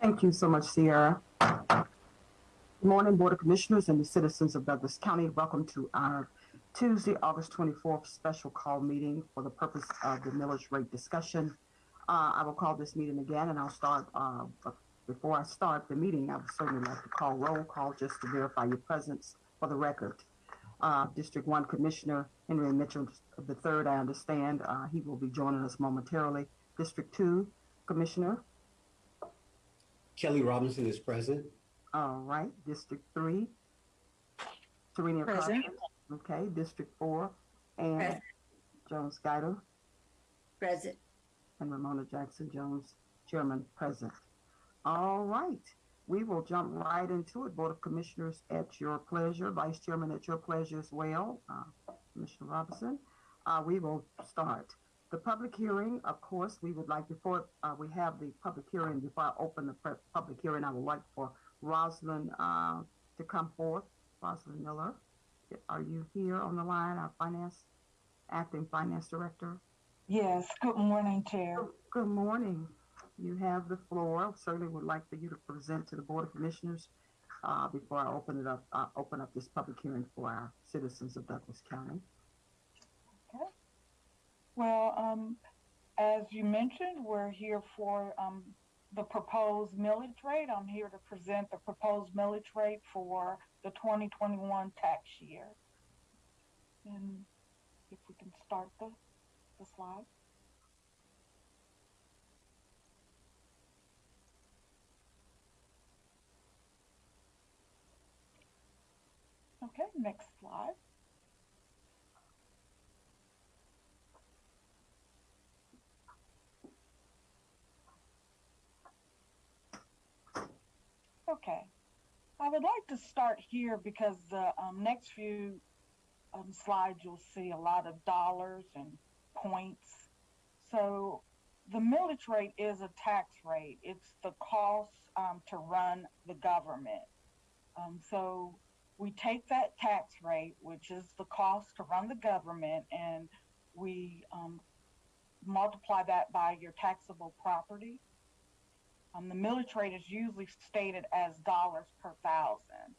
Thank you so much, Sierra. Good morning, Board of Commissioners and the citizens of Douglas County. Welcome to our Tuesday, August 24th special call meeting for the purpose of the millage rate discussion. Uh, I will call this meeting again and I'll start, uh, before I start the meeting, I would certainly like to call roll call just to verify your presence for the record. Uh, District One Commissioner Henry Mitchell the third, I understand, uh, he will be joining us momentarily. District Two Commissioner, Kelly Robinson is present. all right. District Three, Tarenia Present. Carthan. Okay, District Four, and Present. Jones Guider. Present. and Ramona Jackson Jones, Chairman, present. All right, we will jump right into it. Board of Commissioners at your pleasure, Vice Chairman at your pleasure as well, uh, Commissioner Robinson. Uh, we will start. The public hearing, of course, we would like, before uh, we have the public hearing, before I open the pre- public hearing, I would like for Rosalind uh, to come forth. Rosalind Miller, are you here on the line, our finance, acting finance director? Yes, good morning, Chair. Good morning. You have the floor. Certainly would like for you to present to the Board of Commissioners uh, before I open it up, uh, open up this public hearing for our citizens of Douglas County. Well, um, as you mentioned, we're here for, um, the proposed millage rate. I'm here to present the proposed millage rate for the twenty twenty-one tax year. And if we can start the, the slide. Okay, next slide. Okay. I would like to start here because the um, next few um, slides you'll see a lot of dollars and points. So the millage rate is a tax rate. It's the cost um, to run the government. Um, so we take that tax rate, which is the cost to run the government, and we um, multiply that by your taxable property. Um, the millage rate is usually stated as dollars per thousand.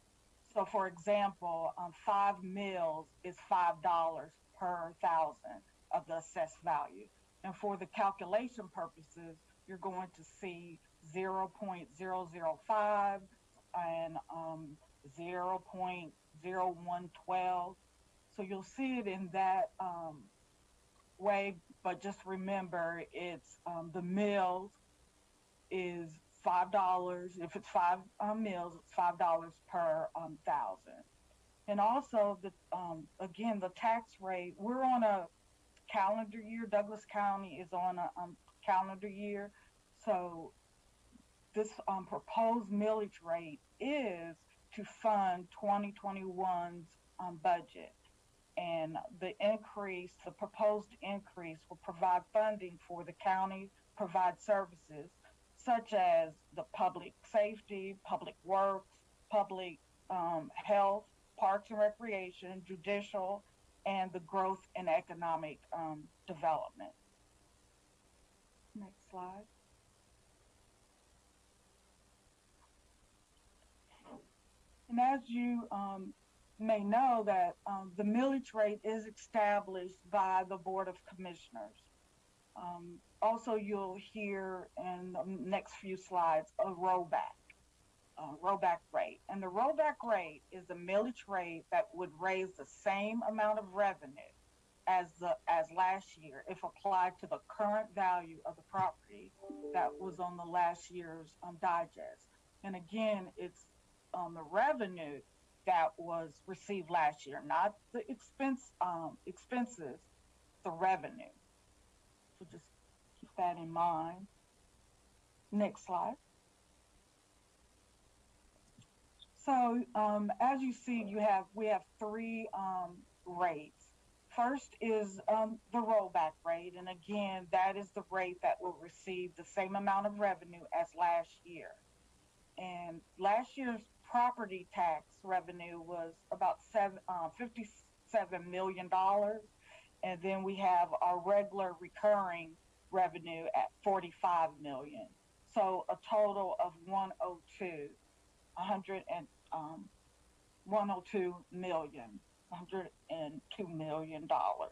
So, for example, um, five mills is five dollars per thousand of the assessed value. And for the calculation purposes, you're going to see 0.005 and um, 0.0112. So you'll see it in that um, way, but just remember it's um, the mills is five dollars. If it's five um, mills, it's five dollars per um, thousand. And also the um, again the tax rate. We're on a calendar year. Douglas County is on a um, calendar year, so this um, proposed millage rate is to fund 2021's um, budget. And the increase, the proposed increase, will provide funding for the county provide services such as the public safety, public works, public um, health, parks and recreation, judicial, and the growth and economic um, development. Next slide. And as you um, may know that um, the millage rate is established by the Board of Commissioners. Um, also, you'll hear in the next few slides a rollback, rollback rate. And the rollback rate is a millage rate that would raise the same amount of revenue as the as last year if applied to the current value of the property that was on the last year's um, digest. And again, it's on the revenue that was received last year, not the expense um, expenses, the revenue. So just keep that in mind. Next slide. So um, as you see, you have we have three um, rates. First is um, the rollback rate, and again, that is the rate that will receive the same amount of revenue as last year. And last year's property tax revenue was about seven, uh, $57 million. And then we have our regular recurring revenue at 45 million. So a total of 102, 100 and um, 102 million, 102 million dollars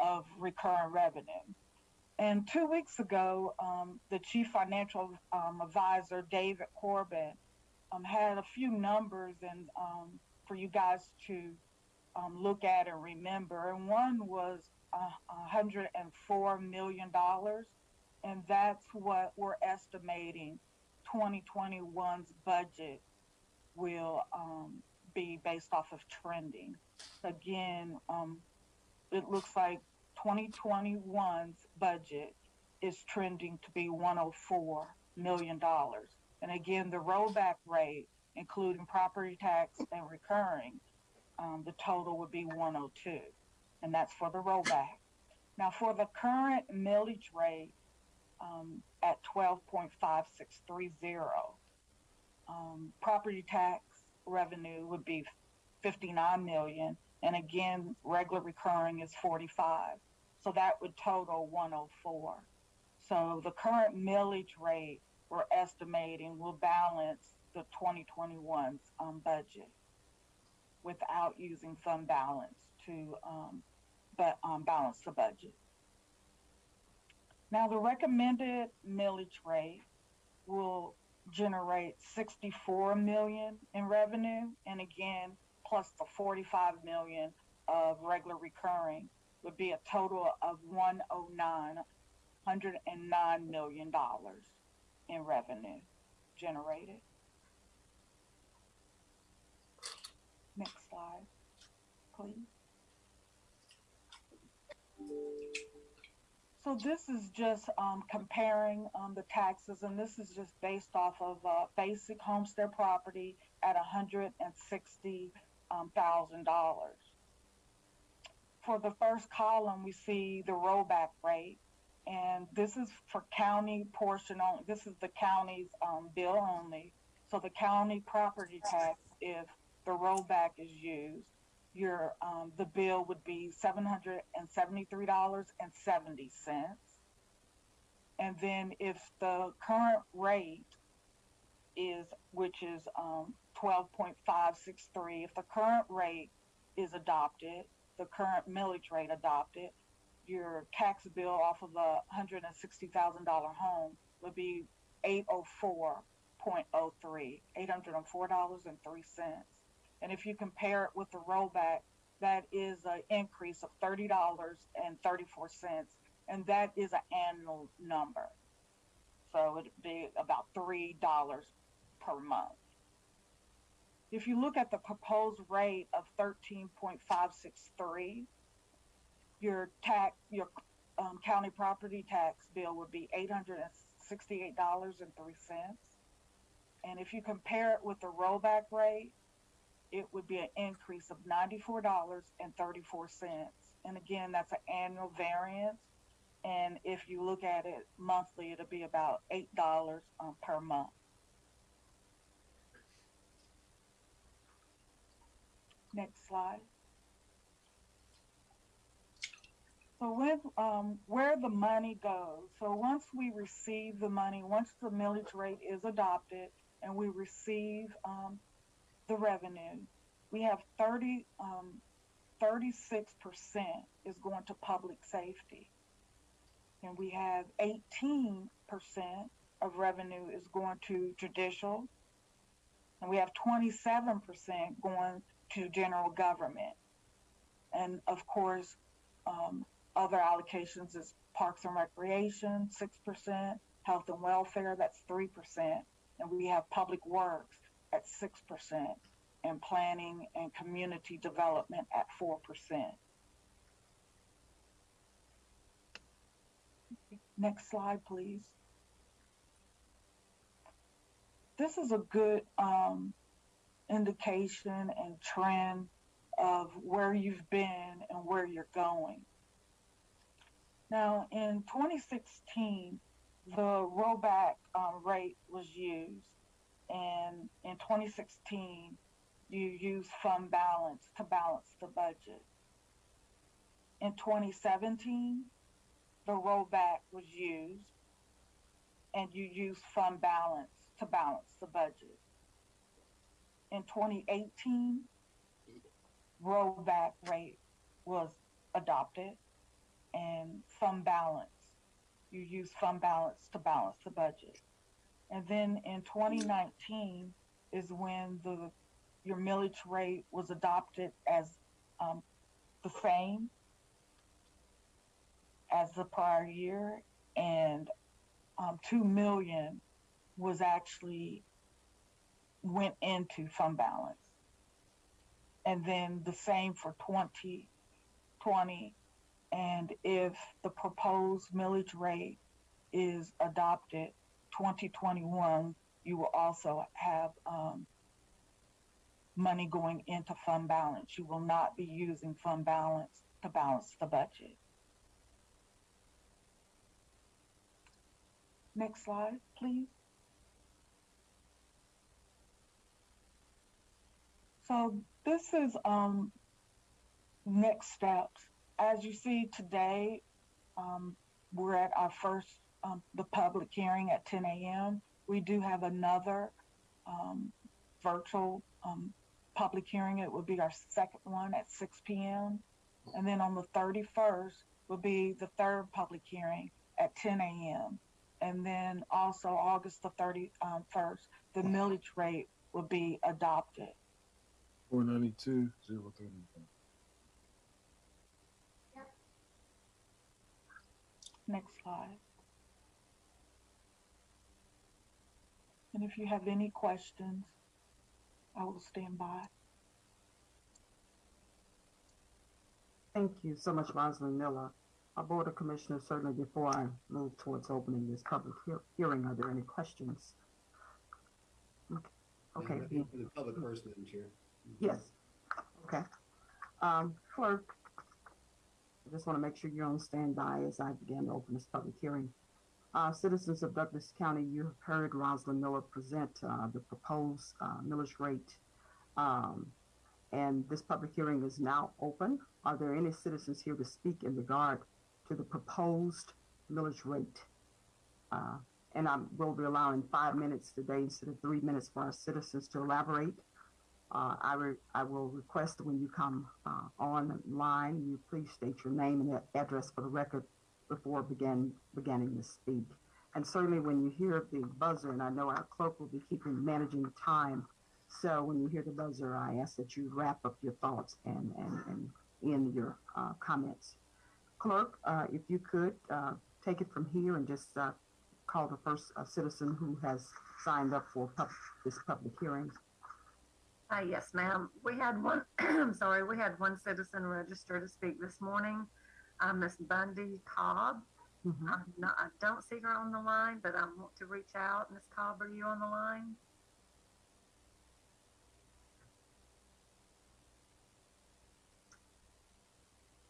of recurring revenue. And two weeks ago, um, the chief financial um, advisor, David Corbin, um, had a few numbers and um, for you guys to um, look at and remember. And one was uh, 104 million dollars, and that's what we're estimating 2021's budget will um, be based off of trending. Again, um, it looks like 2021's budget is trending to be 104 million dollars. And again, the rollback rate, including property tax and recurring, um, the total would be 102, and that's for the rollback. Now, for the current millage rate um, at 12.5630, um, property tax revenue would be 59 million, and again, regular recurring is 45. So that would total 104. So the current millage rate we're estimating will balance the 2021's um, budget without using fund balance to um, but, um, balance the budget. Now, the recommended millage rate will generate 64 million in revenue, and again, plus the 45 million of regular recurring would be a total of 109, 109 million dollars in revenue generated. Next slide, please. So this is just um, comparing um, the taxes, and this is just based off of uh, basic homestead property at $160,000. Um, For the first column, we see the rollback rate, and this is for county portion only. This is the county's um, bill only. So the county property tax, if the rollback is used, your um, the bill would be seven hundred and seventy three dollars and seventy cents. And then if the current rate is, which is um, twelve point five six three, if the current rate is adopted, the current millage rate adopted, your tax bill off of a hundred and sixty thousand dollar home would be eight oh four point oh three, eight hundred and four dollars and three cents. And if you compare it with the rollback, that is an increase of thirty dollars and that is an annual number. So it'd be about three dollars per month. If you look at the proposed rate of thirteen point five six three, your tax, your um, county property tax bill would be eight hundred and sixty-eight dollars and three cents. And if you compare it with the rollback rate, it would be an increase of ninety-four dollars and thirty-four cents. And again, that's an annual variance. And if you look at it monthly, it'll be about eight dollars um, per month. Next slide. So with um, where the money goes, so once we receive the money, once the millage rate is adopted and we receive um, the revenue, we have 30, um, 36% is going to public safety. And we have 18% of revenue is going to judicial. And we have 27% going to general government. And of course, um, other allocations is parks and recreation, 6%, health and welfare, that's 3%. And we have public works at 6%, and planning and community development at 4%. Next slide, please. This is a good um, indication and trend of where you've been and where you're going. Now, in 2016, the rollback um, rate was used, and in 2016, you use fund balance to balance the budget. In 2017, the rollback was used, and you use fund balance to balance the budget. In 2018, rollback rate was adopted and fund balance. You use fund balance to balance the budget. And then in 2019 is when the your millage rate was adopted as um, the same as the prior year, and um, two million was actually went into fund balance. And then the same for 2020. And if the proposed millage rate is adopted 2021, you will also have um, money going into fund balance. You will not be using fund balance to balance the budget. Next slide, please. So this is um, next steps. As you see today, um, we're at our first um, the public hearing at 10 a.m. We do have another um, virtual um, public hearing. It will be our second one at 6 p.m. And then on the 31st will be the third public hearing at 10 a.m. And then also August the 31st, the millage rate will be adopted. Four ninety-two, zero thirty. Next slide. And if you have any questions, I will stand by. Thank you so much, Rosalind Miller. Our Board of Commissioners, certainly before I move towards opening this public hear- hearing, are there any questions? Okay, Madam, I think For the public first, Madam Chair. yes, okay. Um, clerk, I just want to make sure you're on standby as I begin to open this public hearing. Uh, citizens of Douglas County, you have heard Rosalind Miller present, uh, the proposed, uh, millage rate. Um, and this public hearing is now open. Are there any citizens here to speak in regard to the proposed millage rate? Uh, and I will be allowing five minutes today instead of three minutes for our citizens to elaborate. Uh, I, I will request when you come uh, online, you please state your name and address for the record before begin beginning to speak. And certainly when you hear the buzzer, and I know our clerk will be keeping managing time, so when you hear the buzzer, I ask that you wrap up your thoughts and and, and your uh, comments. Clerk, uh, if you could uh, take it from here and just uh, call the first uh, citizen who has signed up for pub- this public hearing. Uh, yes, ma'am. We had one, I'm sorry, we had one citizen register to speak this morning, uh, Miss Bundy Cobb. Mhm. I'm not, I don't see her on the line, but I want to reach out. Miss Cobb, are you on the line?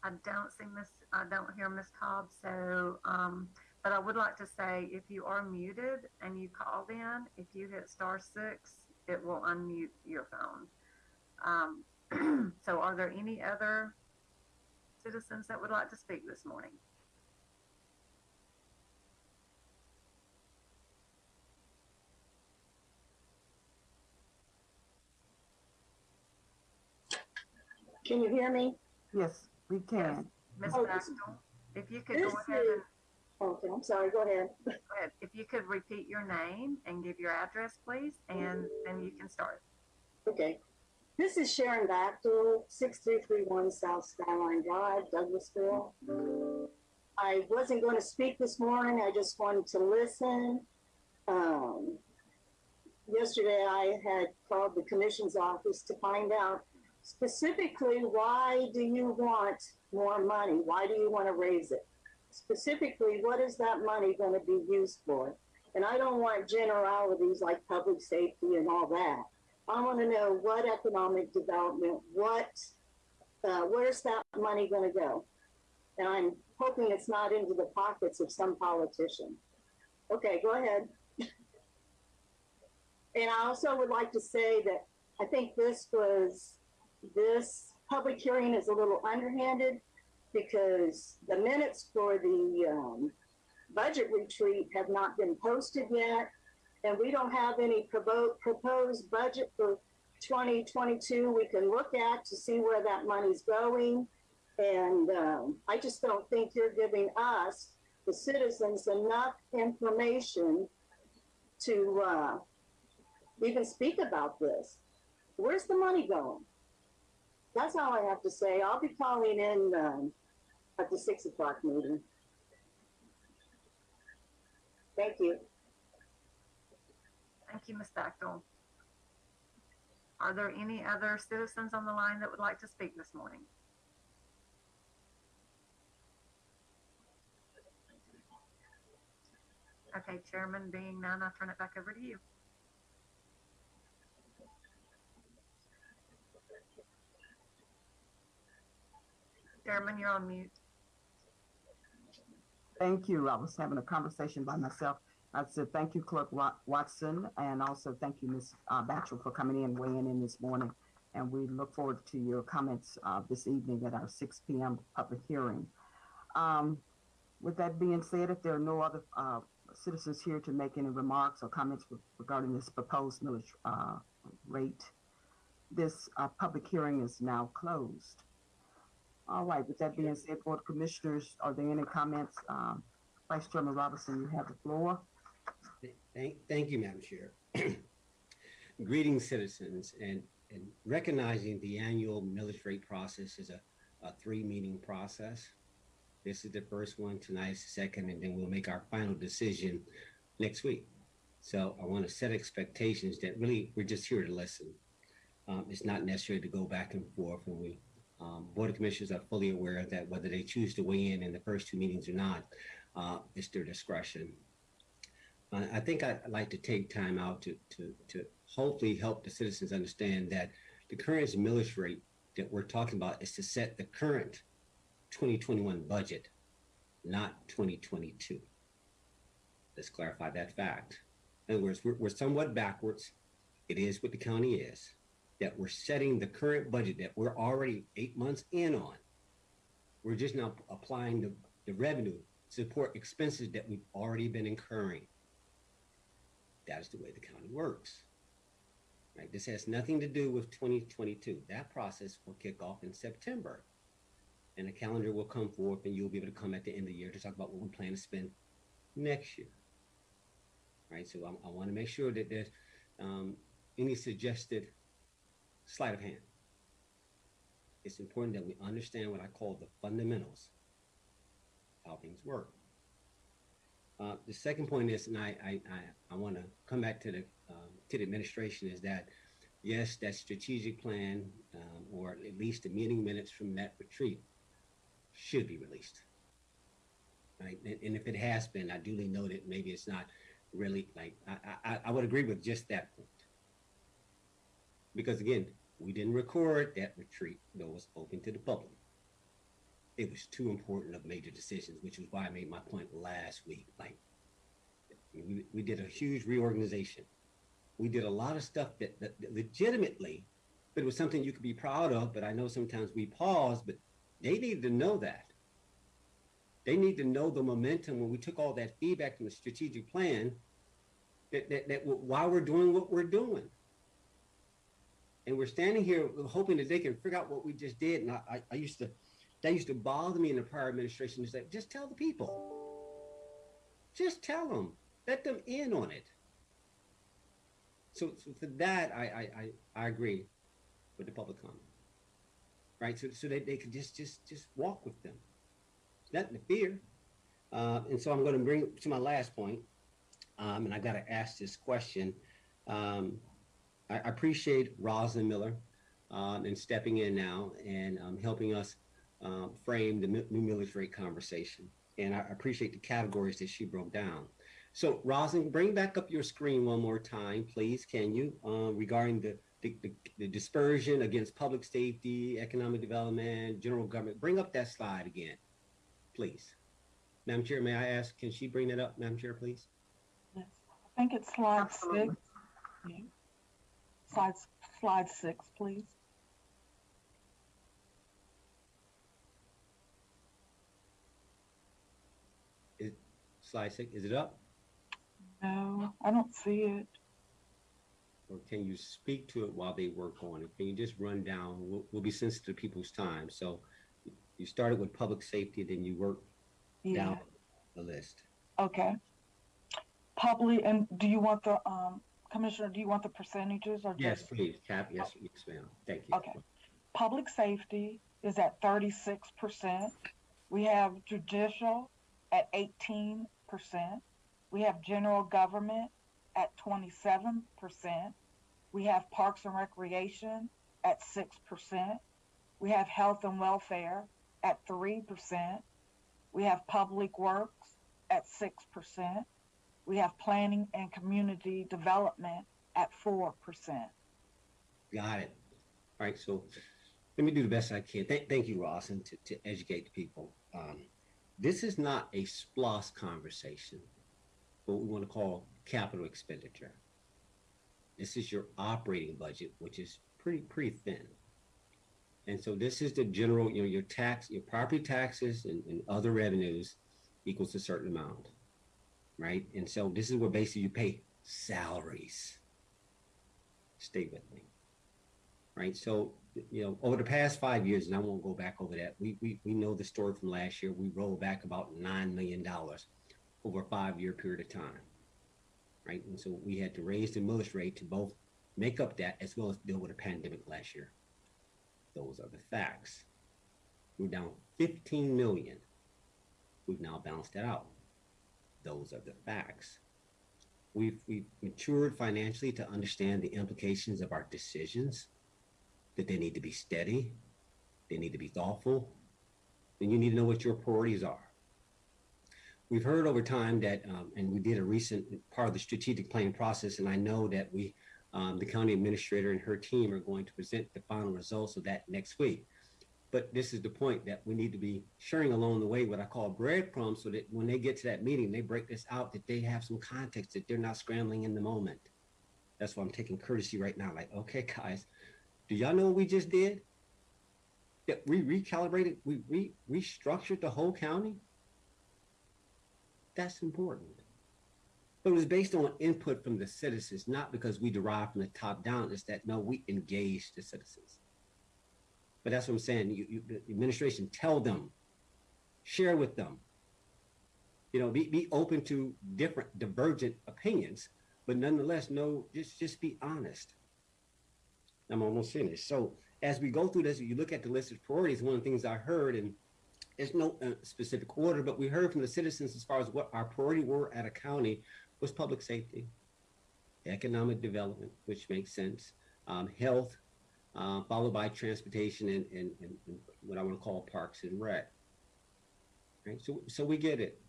I don't see Miss, I don't hear Miss Cobb, so, um, but I would like to say, if you are muted and you called in, if you hit star six, it will unmute your phone. Um, so are there any other citizens that would like to speak this morning? Can you hear me? Yes, we can. Ms. Oh, Maxwell, if you could go ahead and, Okay, I'm sorry, go ahead. go ahead. if you could repeat your name and give your address, please, and then you can start. Okay. This is Sharon Bachtel, 6331 South Skyline Drive, Douglasville. I wasn't going to speak this morning, I just wanted to listen. Um, yesterday, I had called the commission's office to find out specifically why do you want more money? Why do you want to raise it? Specifically, what is that money going to be used for? And I don't want generalities like public safety and all that. I want to know what economic development, what, uh, where's that money going to go? And I'm hoping it's not into the pockets of some politician. Okay, go ahead. and I also would like to say that I think this was, this public hearing is a little underhanded because the minutes for the um, budget retreat have not been posted yet. And we don't have any provo- proposed budget for 2022 we can look at to see where that money's going. And um, I just don't think you're giving us, the citizens, enough information to uh, even speak about this. Where's the money going? That's all I have to say. I'll be calling in um, at the six o'clock meeting. Thank you. Thank you, Ms. Bechtel. Are there any other citizens on the line that would like to speak this morning? Okay, Chairman, being none, I'll turn it back over to you. Chairman, you're on mute. Thank you. I was having a conversation by myself. I said, thank you, Clerk Wa- Watson, and also thank you, Ms. uh, Batchel, for coming in, weighing in this morning. And we look forward to your comments uh, this evening at our 6 p.m. public hearing. Um, with that being said, if there are no other uh, citizens here to make any remarks or comments with- regarding this proposed millage uh, rate, this uh, public hearing is now closed. All right, with that being said, Board of Commissioners, are there any comments? Um, Vice Chairman Robinson, you have the floor. Thank, thank you, Madam Chair. Greetings, citizens, and, and recognizing the annual rate process is a, a three-meeting process. This is the first one, tonight's the second, and then we'll make our final decision next week. So I want to set expectations that really, we're just here to listen. Um, it's not necessary to go back and forth, and we, um, Board of Commissioners are fully aware that whether they choose to weigh in in the first two meetings or not, uh, it's their discretion. I think I'd like to take time out to, to, to hopefully help the citizens understand that the current millage rate that we're talking about is to set the current 2021 budget, not 2022. Let's clarify that fact. In other words, we're, we're somewhat backwards. It is what the county is, that we're setting the current budget that we're already eight months in on. We're just now applying the, the revenue to support expenses that we've already been incurring. That is the way the county works. Right? This has nothing to do with 2022. That process will kick off in September. And a calendar will come forth, and you'll be able to come at the end of the year to talk about what we plan to spend next year. Right? So I, I want to make sure that there's um, any suggested sleight of hand. It's important that we understand what I call the fundamentals, how things work. Uh, the second point is, and I, I, I, I want to come back to the, um, to the administration is that, yes, that strategic plan, um, or at least the meeting minutes from that retreat should be released. Right. And, and if it has been, I duly noted, maybe it's not really like, I, I, I would agree with just that point. Because again, we didn't record that retreat, though it was open to the public it was too important of major decisions, which is why I made my point last week. Like, we, we did a huge reorganization. We did a lot of stuff that, that legitimately, but it was something you could be proud of. But I know sometimes we pause, but they needed to know that. They need to know the momentum when we took all that feedback from the strategic plan that, that, that why we're doing what we're doing. And we're standing here hoping that they can figure out what we just did. And I, I, I used to, that used to bother me in the prior administration is that just tell the people. Just tell them. Let them in on it. So, so for that, I, I, I, I agree with the public comment. Right? So, so that they could just just just walk with them. Nothing to fear. Uh, and so I'm going to bring to my last point, um, and I got to ask this question. Um, I, I appreciate Rosalind Miller um, and stepping in now and um, helping us um, frame the new millage rate conversation. And I appreciate the categories that she broke down. So, Rosin, bring back up your screen one more time, please, can you, um, regarding the, the, the, the dispersion against public safety, economic development, general government. Bring up that slide again, please. Madam Chair, may I ask, can she bring that up, Madam Chair, please? Yes. I think it's slide Absolutely. six. Yeah. Slide, slide six, please. Slide six, is it up? No, I don't see it. Or can you speak to it while they work on it? Can you just run down? We'll, we'll be sensitive to people's time. So you started with public safety, then you work Yeah. down the list. Okay. Public, and do you want the, um, Commissioner, do you want the percentages or Yes, just? please, Cap, yes, yes, ma'am. Thank you. Okay. Public safety is at thirty-six percent. We have judicial at eighteen We have general government at twenty-seven percent. We have parks and recreation at six percent. We have health and welfare at three percent. We have public works at six percent. We have planning and community development at four percent. Got it. All right, so let me do the best I can. Thank, thank you, Ross, and to, to educate the people. Um, this is not a SPLOST conversation, what we want to call capital expenditure. This is your operating budget, which is pretty, pretty thin. And so this is the general, you know, your tax, your property taxes and, and other revenues equals a certain amount, right? And so this is where basically you pay salaries. Stay with me right? So, you know, over the past five years, and I won't go back over that, we, we, we know the story from last year. We rolled back about $9 million over a five year period of time, right? And so we had to raise the millage rate to both make up that as well as deal with a pandemic last year. Those are the facts. We're down 15 million. We've now balanced that out. Those are the facts. We've, we've matured financially to understand the implications of our decisions that they need to be steady, they need to be thoughtful, and you need to know what your priorities are. We've heard over time that, um, and we did a recent part of the strategic planning process, and I know that we, um, the county administrator and her team are going to present the final results of that next week. But this is the point that we need to be sharing along the way what I call breadcrumbs so that when they get to that meeting, they break this out, that they have some context, that they're not scrambling in the moment. That's why I'm taking courtesy right now. Like, okay, guys, do y'all know what we just did? That we recalibrated, we re restructured the whole county. That's important. But it was based on input from the citizens, not because we derived from the top down. It's that no, we engaged the citizens. But that's what I'm saying. You, you, the administration, tell them, share with them. You know, be, be open to different, divergent opinions, but nonetheless, no, just just be honest. I'm almost finished. So as we go through this, you look at the list of priorities. One of the things I heard, and there's no uh, specific order, but we heard from the citizens as far as what our priority were at a county was public safety, economic development, which makes sense, um, health, uh, followed by transportation and, and, and, what I want to call parks and rec. Right. So so we get it.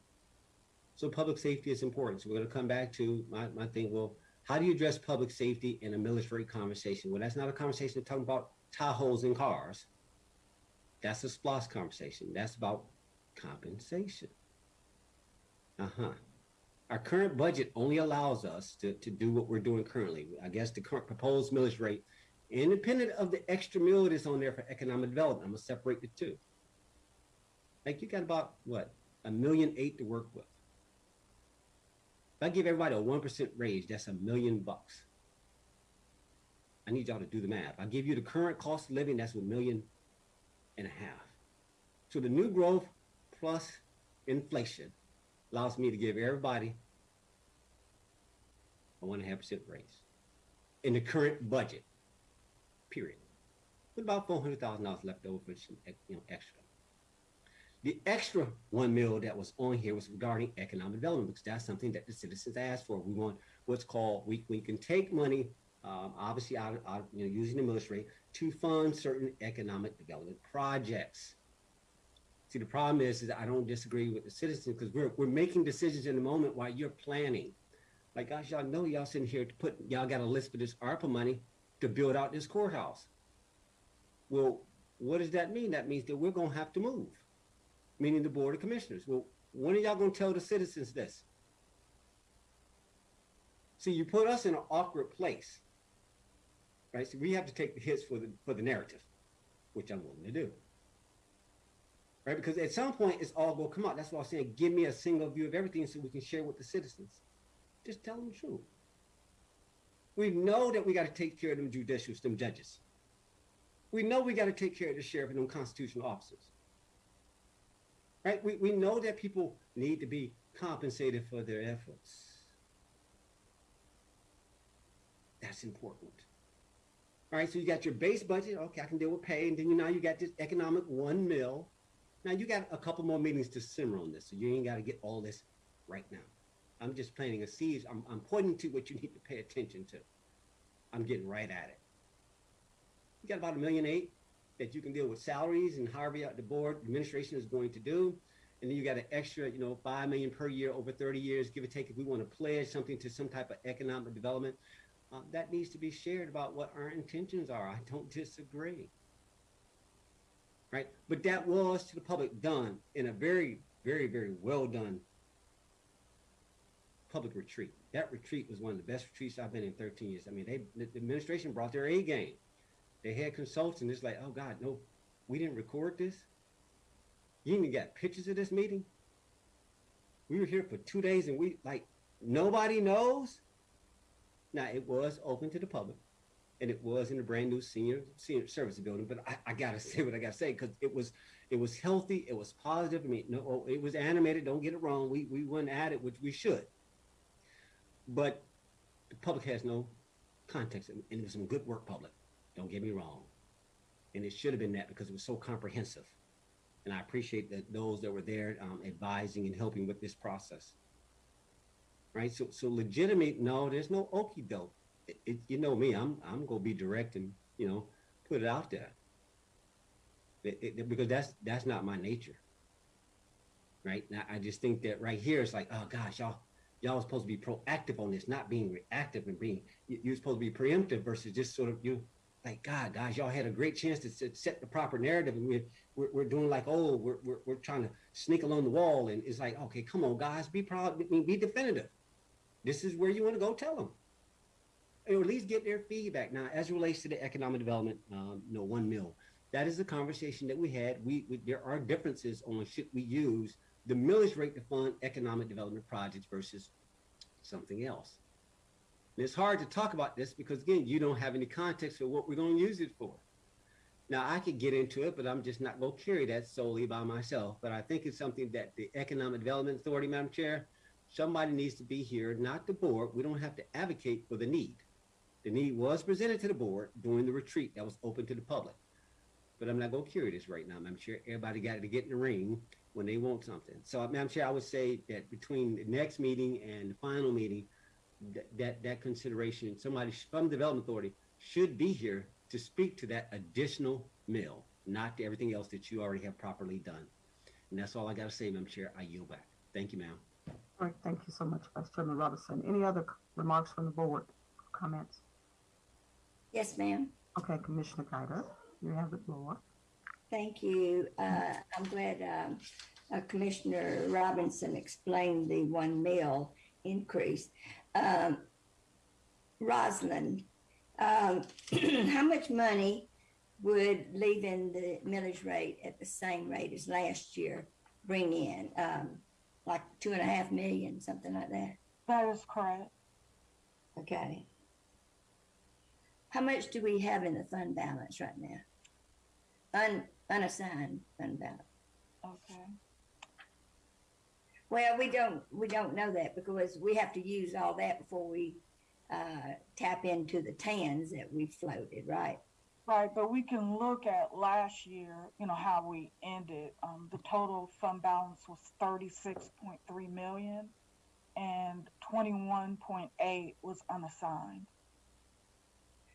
So public safety is important. So we're going to come back to my, my thing. Well, how do you address public safety in a military conversation? Well, that's not a conversation talking about Tahoes and cars. That's a SPLOST conversation. That's about compensation. Uh-huh. Our current budget only allows us to, to do what we're doing currently. I guess the current proposed millage rate, independent of the extra mill that's on there for economic development, I'm gonna separate the two. Like you got about what a million eight to work with. If I give everybody a one percent raise, that's a million bucks. I need y'all to do the math. I give you the current cost of living, that's a million and a half. So the new growth plus inflation allows me to give everybody a one and a half percent raise in the current budget. Period. With about four hundred thousand dollars left over for some you know extra. The extra one mil that was on here was regarding economic development because that's something that the citizens asked for. We want what's called we, we can take money, um, obviously out, out you know using the military to fund certain economic development projects. See, the problem is, is I don't disagree with the citizens because we're we're making decisions in the moment while you're planning. Like gosh, y'all know y'all sitting here to put y'all got a list for this ARPA money to build out this courthouse. Well, what does that mean? That means that we're gonna have to move meaning the Board of Commissioners. Well, when are y'all going to tell the citizens this? See, you put us in an awkward place, right? So we have to take the hits for the for the narrative, which I'm willing to do. right? Because at some point it's all gonna come out. That's why I'm saying, give me a single view of everything so we can share with the citizens. Just tell them the truth. We know that we got to take care of them judicials, them judges. We know we got to take care of the sheriff and them constitutional officers. Right? We, we know that people need to be compensated for their efforts. That's important. All right, so you got your base budget. Okay, I can deal with pay, and then you now you got this economic one mil. Now you got a couple more meetings to simmer on this, so you ain't got to get all this right now. I'm just planting a seed. I'm, I'm pointing to what you need to pay attention to. I'm getting right at it. You got about a million eight that you can deal with salaries and however the board administration is going to do. And then you got an extra, you know, five million per year over 30 years, give or take. If we want to pledge something to some type of economic development, uh, that needs to be shared about what our intentions are. I don't disagree. Right? But that was to the public done in a very, very, very well done public retreat. That retreat was one of the best retreats I've been in 13 years. I mean, they the administration brought their A game. They had consultants. It's like, oh God, no, we didn't record this. You even got pictures of this meeting. We were here for two days and we like nobody knows. Now it was open to the public, and it was in a brand new senior senior service building. But I, I gotta say what I gotta say because it was it was healthy, it was positive. I mean, no, oh, it was animated. Don't get it wrong. We we went at it, which we should but the public has no context and it was some good work public don't get me wrong. And it should have been that because it was so comprehensive. And i appreciate that those that were there um, advising and helping with this process. Right? So so legitimate no there's no okey doke. It, it, you know me i'm i'm gonna be direct and you know put it out there. It, because that's that's not my nature. Right? Now i just think that right here it's like oh gosh y'all y'all are supposed to be proactive on this, not being reactive and being you- you're supposed to be preemptive versus just sort of you like God, guys, y'all had a great chance to set, the proper narrative, and we're, we're doing like oh we're, we're we're trying to sneak along the wall, and it's like okay, come on, guys, be proud, be definitive. This is where you want to go. Tell them, or at least get their feedback. Now, as it relates to the economic development, um, you know, one mill, that is the conversation that we had. We, we there are differences on should we use the millage rate to fund economic development projects versus something else. And it's hard to talk about this because again, you don't have any context for what we're going to use it for. Now I could get into it, but I'm just not going to carry that solely by myself. But I think it's something that the Economic Development Authority, Madam Chair, somebody needs to be here, not the board. We don't have to advocate for the need. The need was presented to the board during the retreat that was open to the public. But I'm not going to carry this right now, Madam Chair. Everybody got to get in the ring when they want something. So, Madam Chair, I would say that between the next meeting and the final meeting, that that, that consideration, somebody from the Development Authority should be here to speak to that additional mill, not to everything else that you already have properly done. And that's all I got to say, Madam Chair. I yield back. Thank you, ma'am. All right, thank you so much, Vice Chairman Robinson. Any other remarks from the board? Comments? Yes, ma'am. Okay, Commissioner Guider, you have the floor. Thank you. Uh, I'm glad um, uh, Commissioner Robinson explained the one mill increase. Um, Rosalind, um, how much money would leaving the millage rate at the same rate as last year bring in? Um, like two and a half million, something like that? That is correct. Okay. How much do we have in the fund balance right now? Un, unassigned fund balance. Okay. Well, we don't, we don't know that because we have to use all that before we, uh, tap into the TANs that we floated, right? Right, but we can look at last year, you know, how we ended. Um, the total fund balance was thirty-six point three million and twenty-one point eight was unassigned.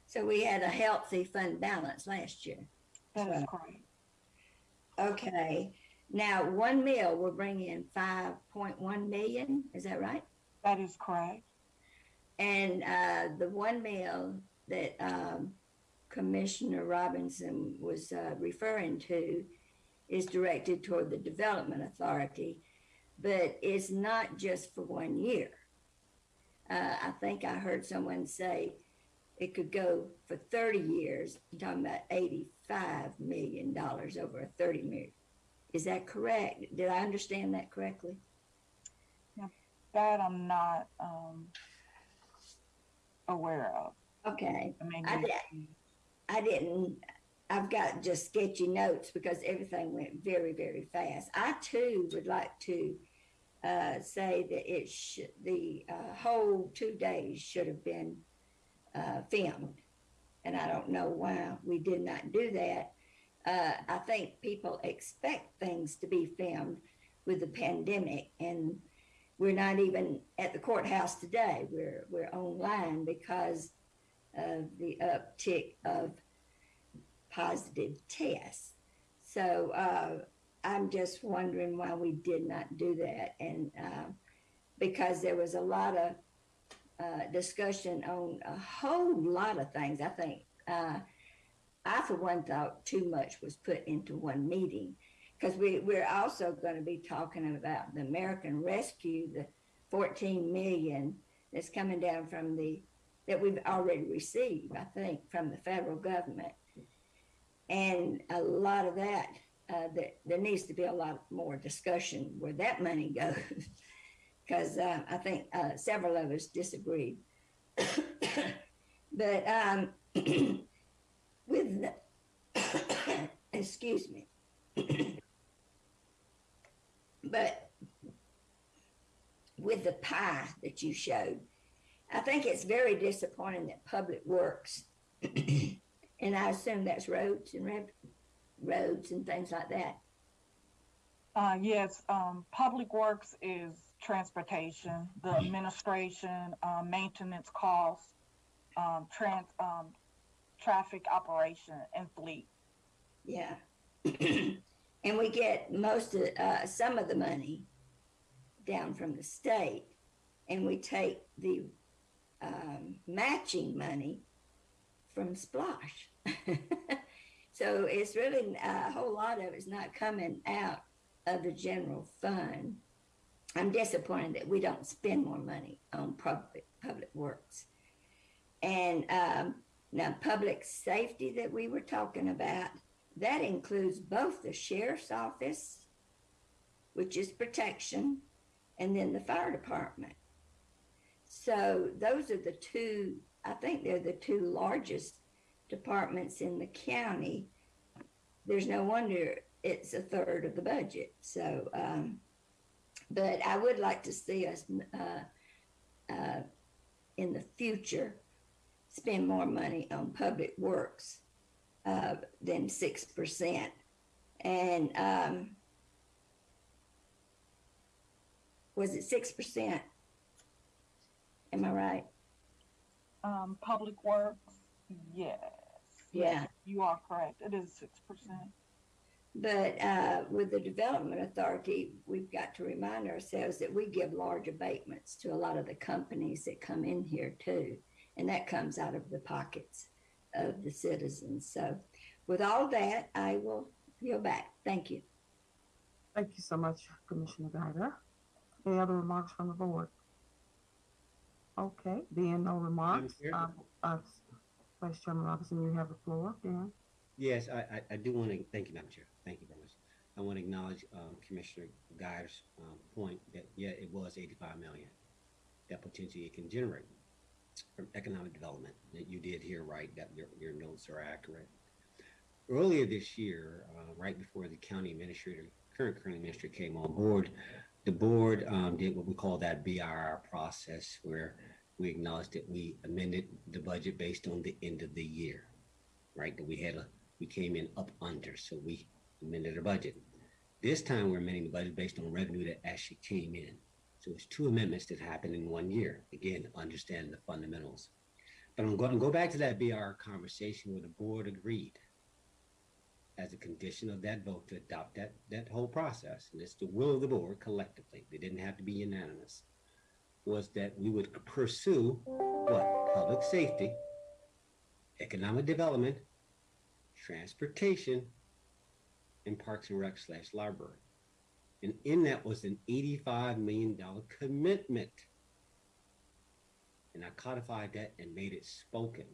So we had a healthy fund balance last year. That is correct. Okay, now one mil will bring in five point one million, is that right? That is correct. And uh, the one mil that um, Commissioner Robinson was uh, referring to is directed toward the Development Authority, but it's not just for one year. Uh, I think I heard someone say it could go for 30 years. You're talking about $85 million over a 30 year, Is that correct? Did I understand that correctly? That I'm not um, aware of. Okay. I mean, I did- I didn't, I've got just sketchy notes because everything went very, very fast. I too would like to uh, say that it should, the uh, whole two days should have been uh, filmed. And I don't know why we did not do that. Uh, I think people expect things to be filmed with the pandemic and we're not even at the courthouse today. We're, we're online because of the uptick of positive tests. So uh, I'm just wondering why we did not do that. And uh, because there was a lot of uh, discussion on a whole lot of things. I think uh, I, for one, thought too much was put into one meeting because we, we're also going to be talking about the American Rescue, the 14 million that's coming down from the that we've already received, I think, from the federal government. And a lot of that, uh, that there needs to be a lot more discussion where that money goes. Because uh, I think uh, several of us disagreed. but um, with the, excuse me. but with the pie that you showed, I think it's very disappointing that Public Works, and I assume that's roads and rev- roads and things like that. Uh, yes, um, public works is transportation, the administration, uh, maintenance costs, um, trans, um, traffic operation and fleet. Yeah. and we get most of, uh, some of the money down from the state, and we take the um, matching money from SPLOST. so it's really a whole lot of it's not coming out of the general fund. I'm disappointed that we don't spend more money on public public works. And um, now public safety that we were talking about, that includes both the sheriff's office, which is protection, and then the fire department. So those are the two, I think they're the two largest departments in the county. There's no wonder it's a third of the budget. So, um, but I would like to see us uh, uh, in the future spend more money on public works uh, than 6%. And um, was it 6%? Am I right? Um, public works, yes. Yeah. You are correct. It is six percent. But uh, with the Development Authority, we've got to remind ourselves that we give large abatements to a lot of the companies that come in here too. And that comes out of the pockets of the citizens. So with all that, I will yield back. Thank you. Thank you so much, Commissioner Guider. Any other remarks from the board? Okay, being no remarks, Chair? um, uh, Vice Chairman Robinson, you have the floor, Dan. Yes, I, I, I do want to, thank you, Madam Chair. Thank you very much. I want to acknowledge um, Commissioner Guy's um, point that, yeah, it was 85 million that potentially it can generate from economic development. That you did hear right, that your, your notes are accurate. Earlier this year, uh, right before the county administrator, current county administrator came on board, the board um, did what we call that BRR process where we acknowledged that we amended the budget based on the end of the year, right? That we had a, we came in up under, so we amended the budget. This time we're amending the budget based on revenue that actually came in. So it's two amendments that happened in one year. Again, understand the fundamentals. But I'm going to go back to that BR conversation where the board agreed as a condition of that vote to adopt that, that whole process. And it's the will of the board collectively. They didn't have to be unanimous. Was that we would pursue what? Public safety, economic development, transportation, and parks and rec slash library. And in that was an $85 million commitment. And I codified that and made it spoken.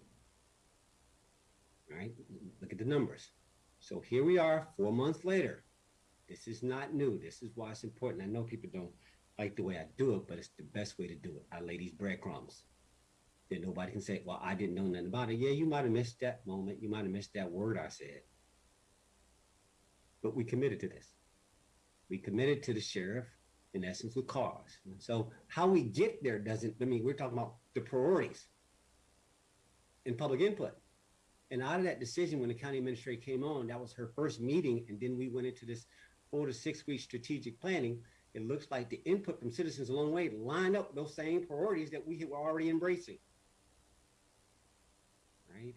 All right, look at the numbers. So here we are, four months later. This is not new. This is why it's important. I know people don't like the way I do it, but it's the best way to do it. I lay these breadcrumbs. Then nobody can say, well, I didn't know nothing about it. Yeah, you might have missed that moment. You might have missed that word I said. But we committed to this. We committed to the sheriff, in essence, with cars. So how we get there doesn't, I mean, we're talking about the priorities and public input. And out of that decision, when the county administrator came on, that was her first meeting. And then we went into this four to six week strategic planning. It looks like the input from citizens along the way lined up those same priorities that we were already embracing. Right?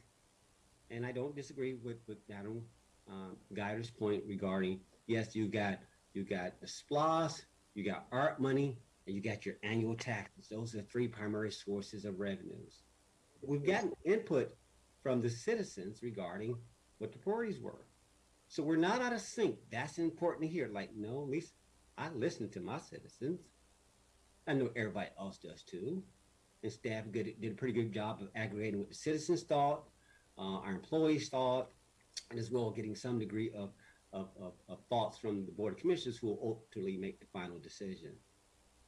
And I don't disagree with, with Adam um, Guider's point regarding, yes, you got, you got the SPLOST, you got art money, and you got your annual taxes. Those are the three primary sources of revenues. We've gotten input from the citizens regarding what the priorities were. So we're not out of sync. That's important to hear. Like, no, at least I listen to my citizens. I know everybody else does too. And staff good, did a pretty good job of aggregating what the citizens thought, uh, our employees thought, and as well getting some degree of, of, of, of thoughts from the Board of Commissioners who will ultimately make the final decision.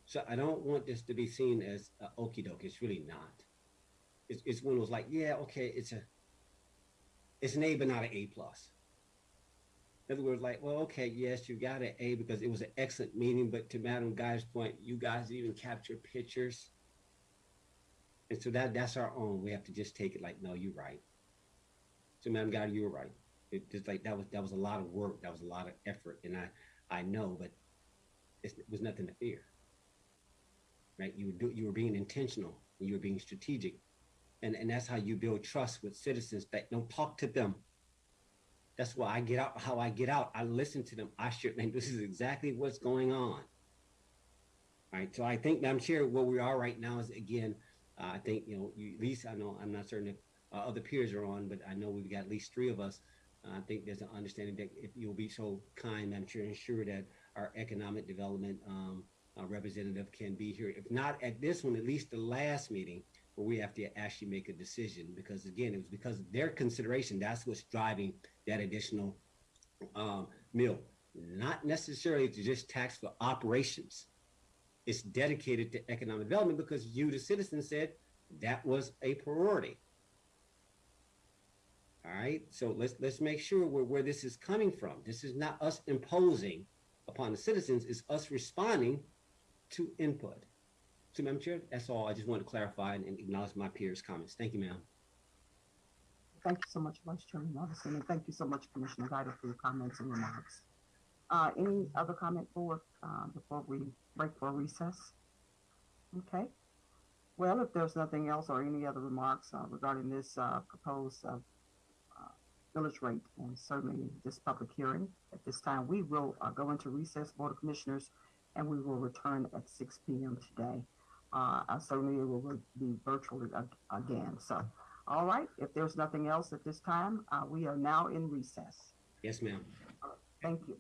So I don't want this to be seen as uh, okey doke. It's really not. It's, it's one of those like, yeah, okay, it's a, it's an A, but not an A plus. In other words, like, well, okay, yes, you got an A because it was an excellent meeting, but to Madam Guy's point, you guys even capture pictures. And so that that's our own. We have to just take it like, no, you're right. So Madam Guy, you were right. It just like that was that was a lot of work. That was a lot of effort. And I I know, but it was nothing to fear. Right? You were do, you were being intentional you were being strategic. And and that's how you build trust with citizens that don't talk to them. That's why I get out how I get out. I listen to them. I share and this is exactly what's going on. All right. So I think i'm sure where we are right now is again, uh, I think you know, you, at least I know I'm not certain if uh, other peers are on, but I know we've got at least three of us. I think there's an understanding that if you'll be so kind, Madam Chair, ensure that our economic development um, uh, representative can be here. If not at this one, at least the last meeting where we have to actually make a decision. Because again, it was because of their consideration. That's what's driving that additional um, mill. Not necessarily to just tax for operations. It's dedicated to economic development because you, the citizen, said that was a priority. All right, so let's let's make sure where, where this is coming from. This is not us imposing upon the citizens, it's us responding to input. So, Madam Chair, that's all. I just want to clarify and, and acknowledge my peers' comments. Thank you, ma'am. Thank you so much, Vice Chairman Robinson, and thank you so much, Commissioner Guider, for your comments and remarks. Uh, any other comment for, uh, before we break for recess? Okay. Well, if there's nothing else or any other remarks, uh, regarding this, uh, proposed, uh, uh, millage rate and certainly this public hearing, at this time, we will, uh, go into recess, Board of Commissioners, and we will return at six P M today. Uh, certainly will be virtually ag- again, so. All right, if there's nothing else at this time, uh, we are now in recess. Yes, ma'am. Thank you.